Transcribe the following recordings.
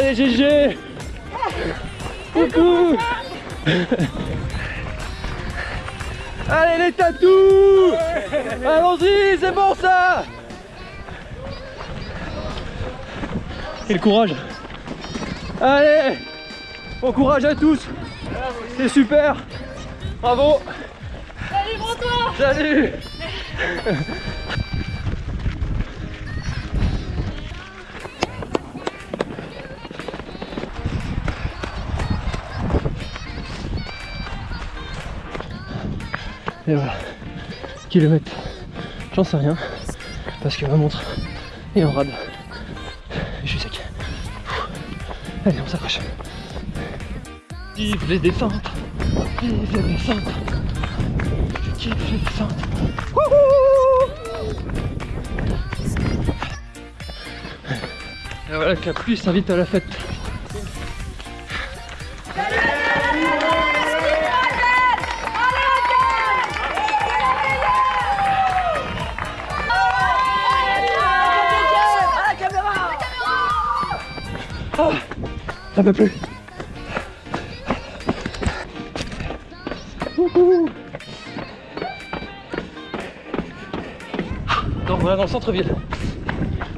Allez GG Coucou. Allez les tatous. Allons-y, c'est bon ça. Et le courage. Allez. Bon courage à tous. C'est super. Bravo. Allez, toi. Salut Et voilà. Kilomètre. J'en sais rien. Parce que ma montre est en rade. Je suis sec. Allez, on s'accroche. Vive les descentes. Vive les descentes. Je kiffe les descentes. Wouhou Et voilà que la pluie à la fête. Ah, ça peut plus. Donc voilà dans le centre-ville.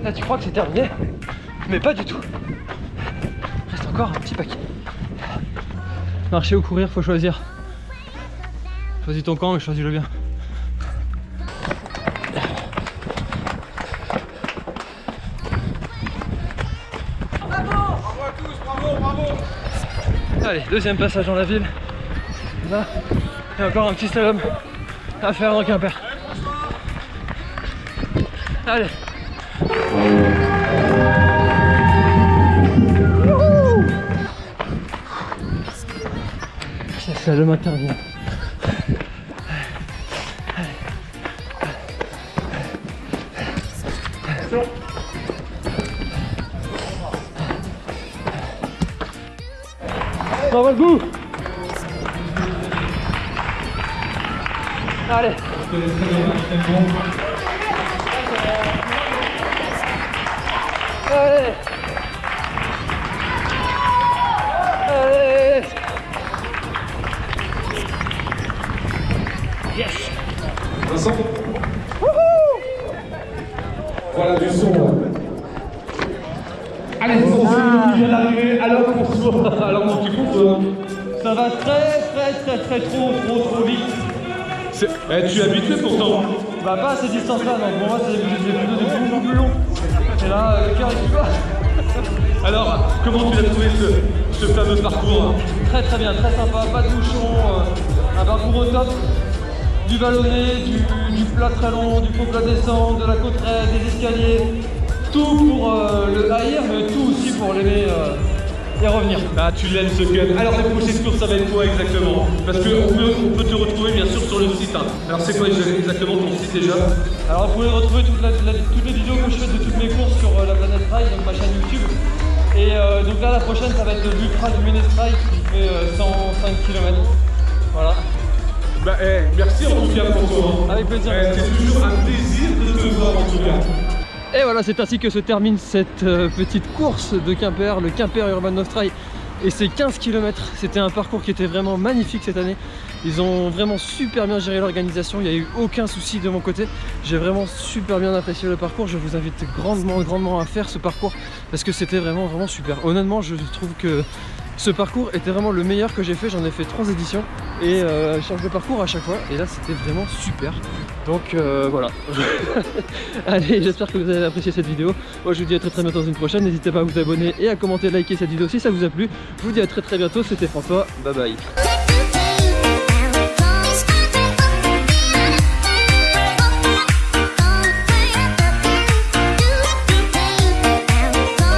Là tu crois que c'est terminé, mais pas du tout. Reste encore un petit paquet. Marcher ou courir, faut choisir. Choisis ton camp mais choisis-le bien. Allez, deuxième passage dans la ville. Là, il y a encore un petit slalom à faire dans Quimper. Allez. Wouhou Ça slalom intervient. Bravo bout Allez Allez. Allez vient d'arriver, alors pour soi. Alors petit coup, Ça va très très très très trop trop trop vite. Eh, tu es habitué pourtant. Bah pas à ces distances là, donc pour moi c'est plutôt des plus plus long Et là, euh, le cœur est plus bas Alors, comment tu as trouvé ce, ce fameux parcours Très très bien, très sympa, pas de bouchon, euh, un parcours au top, du vallonné, du, du plat très long, du faux plat descente, de la côte raide, des escaliers, tout pour euh, le haïr, mais tout aussi pour l'aimer euh, et revenir. Ah, tu l'aimes ce gun. Alors, les prochaines courses, ça va être quoi exactement? Parce qu'on peut, on peut te retrouver bien sûr sur le site. hein. Alors, c'est quoi exactement ton site déjà? Alors vous pouvez retrouver toute la- la- toutes les vidéos que je fais de toutes mes courses sur euh, la planète Trail, donc ma chaîne YouTube. Et donc là la prochaine ça va être l'Ultra du Ménestrail qui fait euh, 105 km. Voilà. Bah, eh, merci en tout cas pour toi. hein. Avec plaisir. Eh, c'est toujours un plaisir de te voir en tout cas. Et voilà, c'est ainsi que se termine cette euh, petite course de Quimper, le Quimper Urban Off. Et c'est 15 km, c'était un parcours qui était vraiment magnifique cette année. Ils ont vraiment super bien géré l'organisation, il n'y a eu aucun souci de mon côté. J'ai vraiment super bien apprécié le parcours, je vous invite grandement, grandement à faire ce parcours parce que c'était vraiment, vraiment super. Honnêtement, je trouve que ce parcours était vraiment le meilleur que j'ai fait, j'en ai fait trois éditions et euh, je change de parcours à chaque fois et là c'était vraiment super. Donc euh, voilà. Allez, j'espère que vous avez apprécié cette vidéo. Moi je vous dis à très très bientôt dans une prochaine. N'hésitez pas à vous abonner et à commenter, liker cette vidéo si ça vous a plu. Je vous dis à très très bientôt, c'était François. Bye bye.